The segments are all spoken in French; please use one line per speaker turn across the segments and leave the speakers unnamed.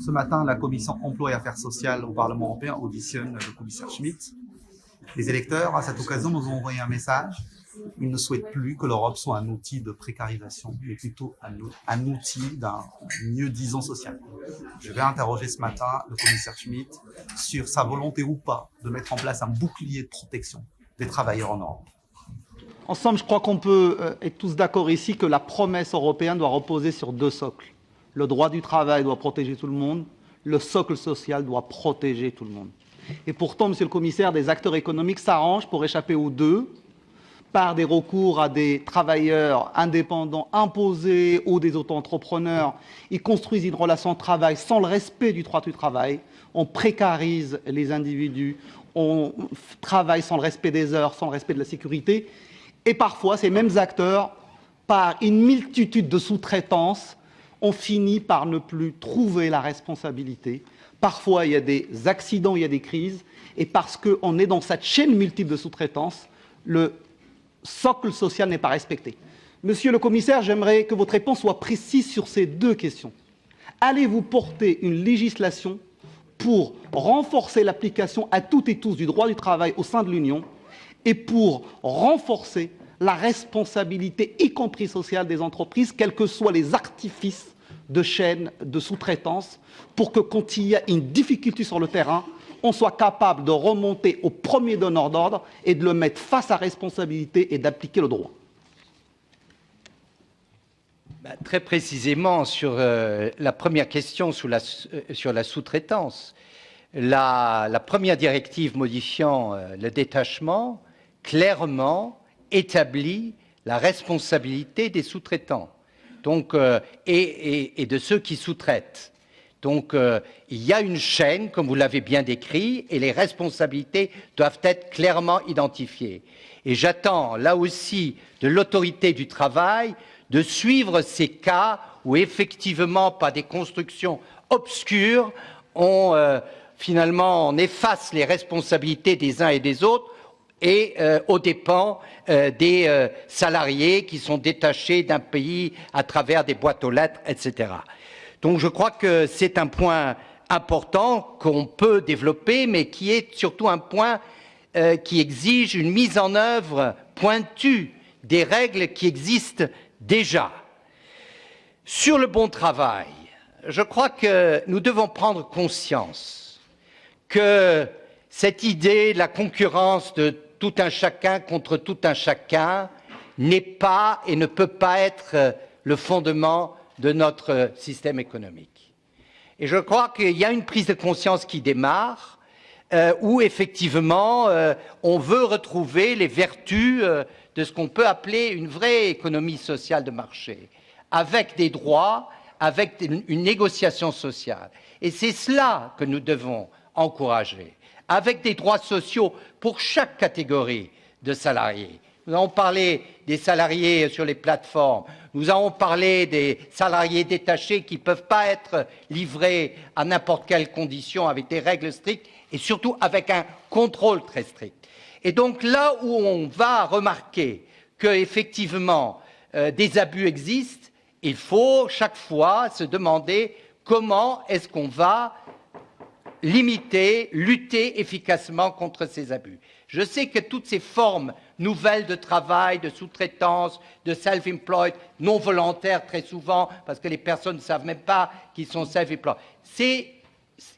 Ce matin, la commission emploi et affaires sociales au Parlement européen auditionne le commissaire Schmitt. Les électeurs, à cette occasion, nous ont envoyé un message. Ils ne souhaitent plus que l'Europe soit un outil de précarisation, mais plutôt un, outil d'un mieux-disant social. Je vais interroger ce matin le commissaire Schmitt sur sa volonté ou pas de mettre en place un bouclier de protection des travailleurs en Europe.
En somme, je crois qu'on peut euh, être tous d'accord ici que la promesse européenne doit reposer sur deux socles. Le droit du travail doit protéger tout le monde, le socle social doit protéger tout le monde. Et pourtant, monsieur le commissaire, des acteurs économiques s'arrangent pour échapper aux deux par des recours à des travailleurs indépendants imposés ou des auto-entrepreneurs. Ils construisent une relation de travail sans le respect du droit du travail. On précarise les individus, on travaille sans le respect des heures, sans le respect de la sécurité. Et parfois, ces mêmes acteurs, par une multitude de sous-traitances, on finit par ne plus trouver la responsabilité. Parfois, il y a des accidents, il y a des crises, et parce qu'on est dans cette chaîne multiple de sous-traitance, le socle social n'est pas respecté. Monsieur le commissaire, j'aimerais que votre réponse soit précise sur ces deux questions. Allez-vous porter une législation pour renforcer l'application à toutes et tous du droit du travail au sein de l'Union et pour renforcer la responsabilité, y compris sociale, des entreprises, quels que soient les artifices de chaînes de sous-traitance, pour que quand il y a une difficulté sur le terrain, on soit capable de remonter au premier donneur d'ordre et de le mettre face à responsabilité et d'appliquer le droit.
Bah, très précisément, sur euh, la première question sur la, euh, sur la sous-traitance, la, la, première directive modifiant euh, le détachement clairement établit la responsabilité des sous-traitants euh, et, de ceux qui sous-traitent. Donc, euh, il y a une chaîne, comme vous l'avez bien décrit, et les responsabilités doivent être clairement identifiées. Et j'attends, là aussi, de l'autorité du travail de suivre ces cas où, effectivement, par des constructions obscures, on, euh, finalement, on efface les responsabilités des uns et des autres et euh, aux dépens euh, des euh, salariés qui sont détachés d'un pays à travers des boîtes aux lettres, etc. Donc je crois que c'est un point important qu'on peut développer, mais qui est surtout un point qui exige une mise en œuvre pointue des règles qui existent déjà. Sur le bon travail, je crois que nous devons prendre conscience que cette idée de la concurrence de tout un chacun contre tout un chacun n'est pas et ne peut pas être euh, le fondement de notre système économique. Et je crois qu'il y a une prise de conscience qui démarre, euh, où effectivement euh, on veut retrouver les vertus de ce qu'on peut appeler une vraie économie sociale de marché, avec des droits, avec une négociation sociale. Et c'est cela que nous devons encourager avec des droits sociaux pour chaque catégorie de salariés. Nous avons parlé des salariés sur les plateformes, nous avons parlé des salariés détachés qui ne peuvent pas être livrés à n'importe quelle condition avec des règles strictes et surtout avec un contrôle très strict. Et donc là où on va remarquer qu'effectivement euh, des abus existent, il faut chaque fois se demander comment est-ce qu'on va limiter, lutter efficacement contre ces abus. Je sais que toutes ces formes nouvelles de travail, de sous-traitance, de self-employed, non volontaires très souvent, parce que les personnes ne savent même pas qu'ils sont self-employed,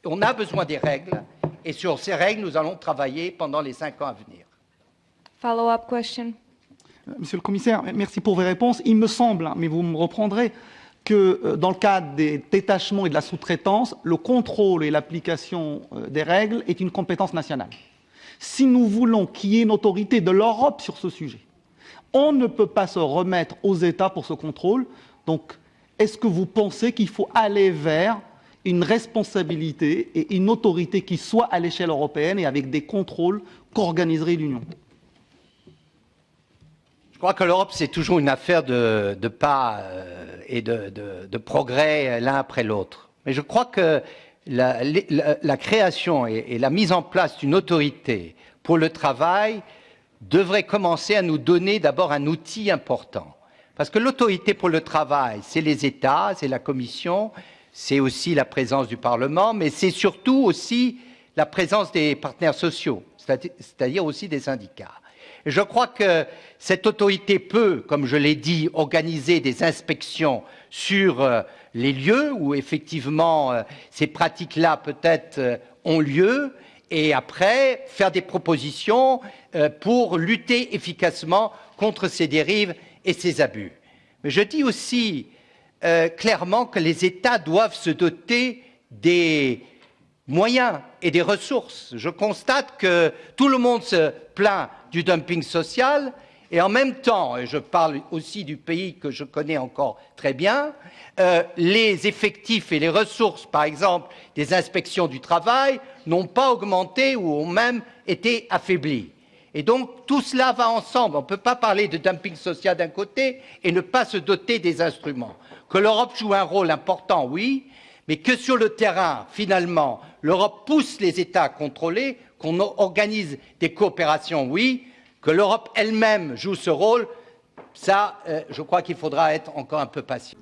on a besoin des règles, et sur ces règles, nous allons travailler pendant les cinq ans à venir.
Follow-up question.
Monsieur le commissaire, merci pour vos réponses. Il me semble, hein, mais vous me reprendrez, que euh, dans le cadre des détachements et de la sous-traitance, le contrôle et l'application euh, des règles est une compétence nationale. Si nous voulons qu'il y ait une autorité de l'Europe sur ce sujet, on ne peut pas se remettre aux États pour ce contrôle. Donc, est-ce que vous pensez qu'il faut aller vers une responsabilité et une autorité qui soit à l'échelle européenne et avec des contrôles qu'organiserait l'Union?
Crois que l'Europe, c'est toujours une affaire de, pas euh, et de, progrès l'un après l'autre. Mais je crois que la, création et, la mise en place d'une autorité pour le travail devrait commencer à nous donner d'abord un outil important. Parce que l'autorité pour le travail, c'est les États, c'est la Commission, c'est aussi la présence du Parlement, mais c'est surtout aussi la présence des partenaires sociaux, c'est-à-dire aussi des syndicats. Je crois que cette autorité peut, comme je l'ai dit, organiser des inspections sur euh, les lieux où effectivement euh, ces pratiques-là peut-être euh, ont lieu, et après faire des propositions pour lutter efficacement contre ces dérives et ces abus. Mais je dis aussi clairement que les États doivent se doter des moyens et des ressources. Je constate que tout le monde se plaint du dumping social et en même temps, et je parle aussi du pays que je connais encore très bien, euh, les effectifs et les ressources, par exemple, des inspections du travail, n'ont pas augmenté ou ont même été affaiblis. Et donc, tout cela va ensemble. On ne peut pas parler de dumping social d'un côté et ne pas se doter des instruments. Que l'Europe joue un rôle important, oui, mais que sur le terrain, finalement, l'Europe pousse les États à contrôler, qu'on organise des coopérations, oui, que l'Europe elle-même joue ce rôle, ça, euh, je crois qu'il faudra être encore un peu patient.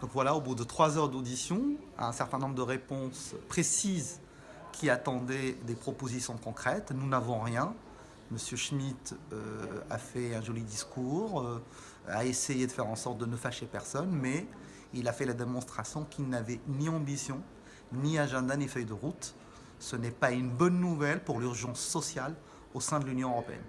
Donc voilà, au bout de trois heures d'audition, un certain nombre de réponses précises qui attendaient des propositions concrètes. Nous n'avons rien. Monsieur Schmitt euh, a fait un joli discours, euh, a essayé de faire en sorte de ne fâcher personne, mais il a fait la démonstration qu'il n'avait ni ambition, ni agenda, ni feuille de route. Ce n'est pas une bonne nouvelle pour l'urgence sociale au sein de l'Union européenne.